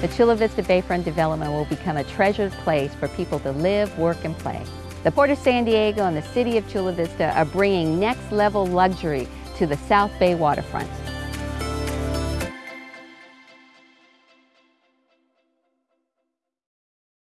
the Chula Vista Bayfront development will become a treasured place for people to live, work, and play. The Port of San Diego and the City of Chula Vista are bringing next level luxury to the South Bay waterfront.